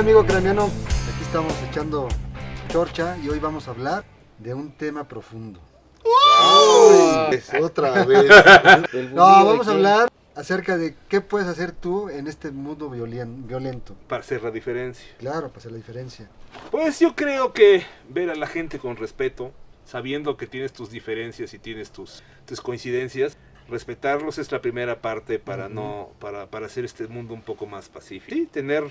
Hola amigo craniano, aquí estamos echando chorcha y hoy vamos a hablar de un tema profundo. Es otra vez. No, vamos a hablar acerca de qué puedes hacer tú en este mundo violen- violento. para hacer la diferencia. Claro, para hacer la diferencia. Pues yo creo que ver a la gente con respeto, sabiendo que tienes tus diferencias y tienes tus, tus coincidencias, respetarlos es la primera parte para no para, para hacer este mundo un poco más pacífico. Sí, tener,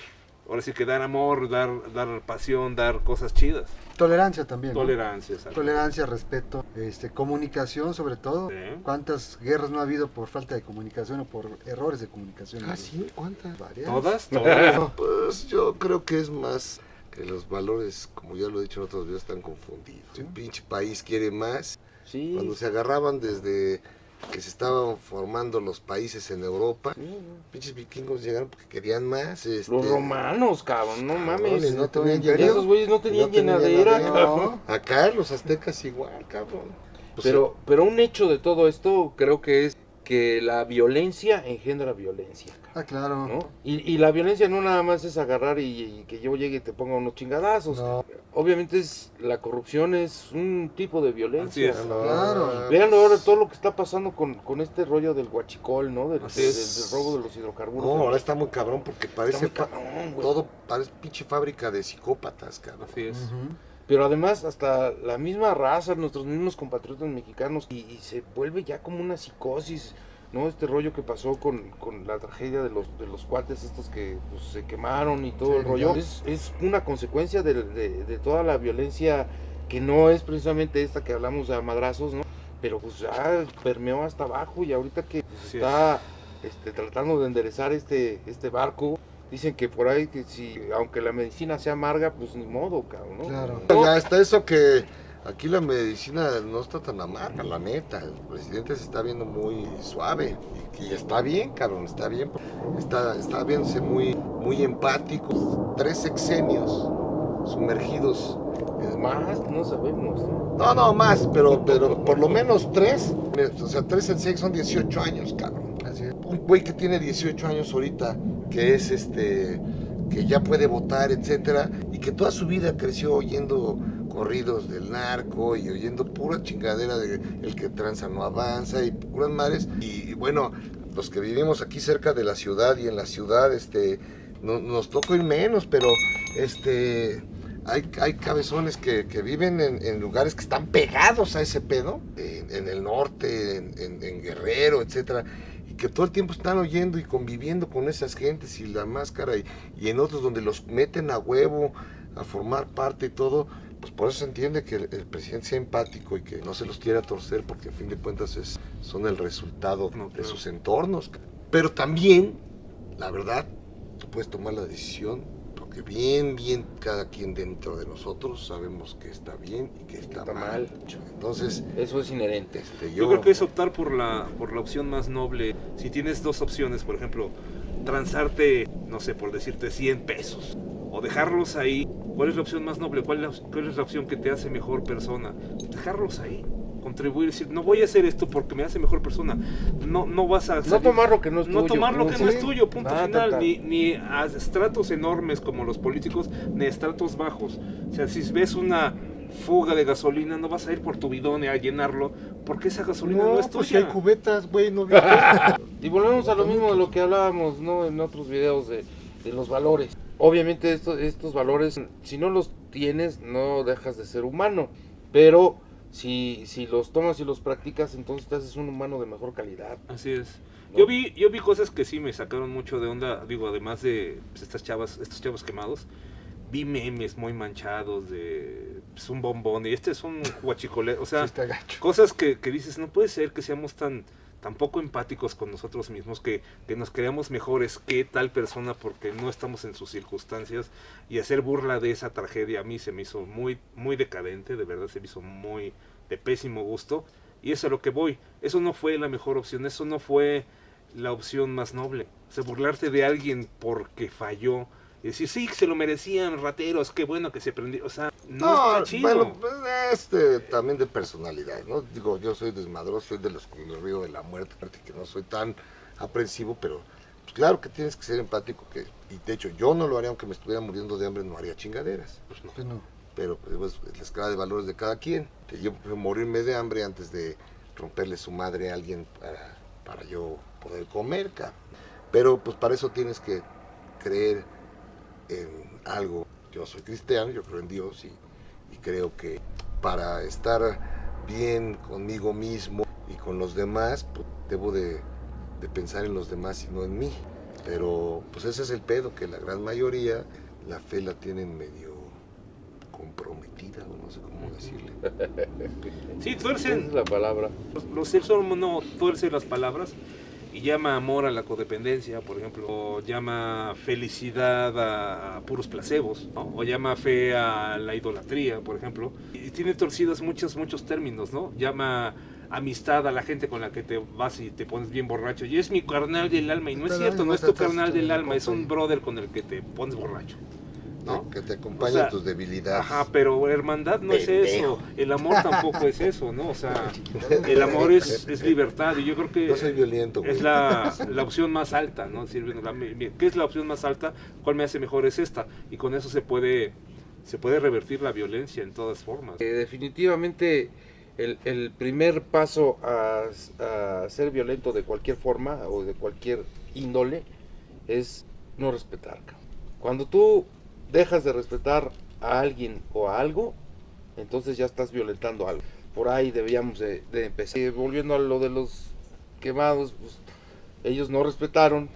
ahora sí que dar amor, dar, dar pasión, dar cosas chidas. Tolerancia también. ¿no? Tolerancia, exacto. Tolerancia, respeto, este, comunicación sobre todo. Sí. ¿Cuántas guerras no ha habido por falta de comunicación o por errores de comunicación? ¿Ah, sí? ¿Cuántas? Varias. ¿Todas? Todas. Pues yo creo que es más que los valores, como ya lo he dicho en otros videos, están confundidos. Un pinche país quiere más. Sí. Cuando se agarraban desde que se estaban formando los países en Europa, pinches vikingos llegaron porque querían más. este, Los romanos, cabrón, no mames. No tenían llenadera. Esos güeyes no tenían No tenían llenadera, llenadera. cabrón. Acá los aztecas igual, cabrón. Pues, Pero, pero un hecho de todo esto creo que es que la violencia engendra violencia. Ah, claro. ¿no? Y, y la violencia no nada más es agarrar y, y que yo llegue y te ponga unos chingadazos. No. Obviamente es la corrupción es un tipo de violencia. Así es. no, Claro. Vean ahora todo lo que está pasando con, con este rollo del guachicol, ¿no? Del, del- robo de los hidrocarburos. No, ahora está muy cabrón porque parece muy cabrón, todo parece pinche fábrica de psicópatas, cabrón. Así es. Pero además hasta la misma raza, nuestros mismos compatriotas mexicanos, y, y se vuelve ya como una psicosis, ¿no? Este rollo que pasó con, con la tragedia de los, de los cuates estos que pues, se quemaron y todo Sí, el rollo. Es, es una consecuencia de, de- de toda la violencia que no es precisamente esta que hablamos de a madrazos, ¿no? Pero pues ya permeó hasta abajo y ahorita que pues, es. está este, tratando de enderezar este, este barco, dicen que por ahí que si, aunque la medicina sea amarga, pues ni modo, cabrón, ¿no? Claro. Ya está eso que aquí la medicina no está tan amarga, la neta. El presidente se está viendo muy suave y, y está bien, cabrón, está bien. Está, está viéndose muy, muy empático. Tres sexenios sumergidos. en- Más, no sabemos, ¿no? No, no, más, pero, pero por lo menos tres. O sea, tres en seis son 18 años, cabrón. Así es. un güey que tiene 18 años ahorita, que es este, que ya puede votar, etcétera, y que toda su vida creció oyendo corridos del narco y oyendo pura chingadera de el que tranza no avanza y puras madres. Y bueno, los que vivimos aquí cerca de la ciudad y en la ciudad, este, no- nos toca ir menos, pero este. Hay, hay cabezones que, que viven en, en lugares que están pegados a ese pedo, en, en el norte, en, Guerrero, etcétera, y que todo el tiempo están oyendo y conviviendo con esas gentes y la máscara, y, y en otros donde los meten a huevo a formar parte y todo, pues por eso se entiende que el, el presidente sea empático y que no se los quiera torcer, porque a fin de cuentas es, son el resultado No, de sus entornos. Pero también, la verdad, tú puedes tomar la decisión, porque bien, bien cada quien dentro de nosotros sabemos que está bien y que está, Está mal. mal. Entonces, Eso es inherente. este, Yo creo que es optar por la, por la opción más noble. Si tienes dos opciones, por ejemplo, transarte, no sé, por decirte 100 pesos, o dejarlos ahí, ¿cuál es la opción más noble? ¿Cuál es la, cuál es la opción que te hace mejor persona? Dejarlos ahí. Contribuir, decir, no voy a hacer esto porque me hace mejor persona. No, no vas a No salir- tomar lo que no es no tuyo. tomar lo que no Sí. es tuyo, punto Ah, final. Ni, ni a estratos enormes como los políticos, ni a estratos bajos. O sea, si ves una fuga de gasolina, no vas a ir por tu bidón a llenarlo, porque esa gasolina no, es pues si tuya. hay cubetas, güey, no? Y volvemos a lo mismo de lo que hablábamos ¿no? en otros videos de, de los valores. Obviamente estos, estos valores, si no los tienes, no dejas de ser humano. Pero si, si los tomas y los practicas, entonces te haces un humano de mejor calidad. Así es. ¿no? Yo vi, yo vi cosas que sí me sacaron mucho de onda, digo, además de pues, estas chavas, estos chavos quemados, vi memes muy manchados de pues, un bombón y este es un guachicole, o sea, Sí cosas que, que dices, no puede ser que seamos tan, tan poco empáticos con nosotros mismos, que, que nos creamos mejores que tal persona porque no estamos en sus circunstancias. Y hacer burla de esa tragedia a mí se me hizo muy, muy decadente, de verdad se me hizo muy de pésimo gusto. Y eso es a lo que voy, eso no fue la mejor opción, eso no fue la opción más noble, o sea, burlarte de alguien porque falló y decir, sí, se lo merecían, rateros, qué bueno que se prendió. O sea, no, está chido. bueno, pues, este, también de personalidad, ¿no? Digo, yo soy desmadroso, soy de los que me río de la muerte, aparte que no soy tan aprensivo, pero Pues claro que tienes que ser empático, que, y de hecho yo no lo haría aunque me estuviera muriendo de hambre, no haría chingaderas. Pues no. Pues no. Pero pues, es la escala de valores de cada quien. Que yo prefiero morirme de hambre antes de romperle su madre a alguien para, para yo poder comer, cabrón. Pero pues para eso tienes que creer en algo. Yo soy cristiano, yo creo en Dios y, y creo que para estar bien conmigo mismo y con los demás, pues, debo de, de pensar en los demás y no en mí. Pero pues ese es el pedo, que la gran mayoría la fe la tienen medio comprometida, o no sé cómo decirle. Sí, Esa tuercen, es la palabra. los, los seres humanos tuercen las palabras y llama amor a la codependencia, por ejemplo, o llama felicidad a, a puros placebos, ¿no? o llama fe a la idolatría, por ejemplo. Y tiene torcidos muchos, muchos términos, ¿no? Llama amistad a la gente con la que te vas y te pones bien borracho. Y es mi carnal del alma, y no es cierto, no es tu carnal del alma, es un brother con el que te pones borracho. ¿No? Que te acompañen O sea, tus debilidades. Ajá, pero hermandad no es Pendejo. eso, el amor tampoco es eso, ¿no? O sea, el amor es, es libertad y yo creo que No soy violento, güey. es la, la opción más alta, ¿no? Es decir, bueno, la- ¿Qué es la opción más alta? ¿Cuál me hace mejor? Es esta. Y con eso se puede, se puede revertir la violencia en todas formas. Eh, definitivamente el, el primer paso a, a ser violento de cualquier forma o de cualquier índole es no respetar. Cuando tú dejas de respetar a alguien o a algo, entonces ya estás violentando algo. Por ahí deberíamos de, de empezar. Volviendo a lo de los quemados, pues, ellos no respetaron,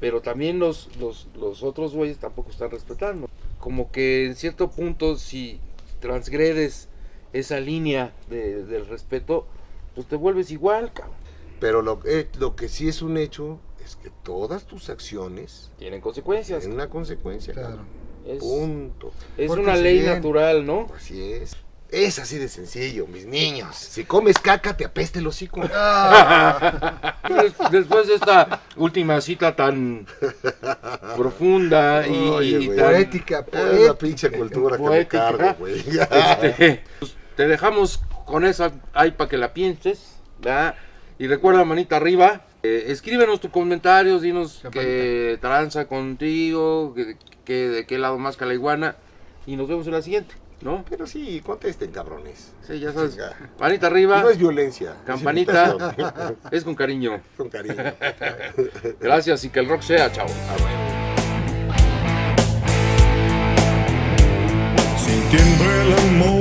pero también los, los, los otros güeyes tampoco están respetando. Como que en cierto punto, si transgredes esa línea de- del respeto, pues te vuelves igual, cabrón. Pero lo, eh, lo que sí es un hecho es que todas tus acciones Tienen consecuencias. tienen una consecuencia. Claro. cabrón. Es, Punto. es una ley bien. natural, ¿no? Así es. Es así de sencillo, mis niños. Si comes caca, te apeste el hocico. Después de esta última cita tan profunda y, Oye, y tan- Poética, Es la poética. pinche cultura que me Poética. cargo, güey. Este, pues, te dejamos con esa ahí para que la pienses, ¿verdad? Y recuerda, manita arriba, eh, escríbenos tus comentarios, dinos qué tranza contigo, que, que- de qué lado más que la iguana, y nos vemos en la siguiente, ¿no? Pero sí, contesten, cabrones. Sí, ya sabes, Chinga. manita arriba, No es violencia. campanita, es con cariño. Con cariño. Gracias y que el rock sea, chao. Sintiendo el amor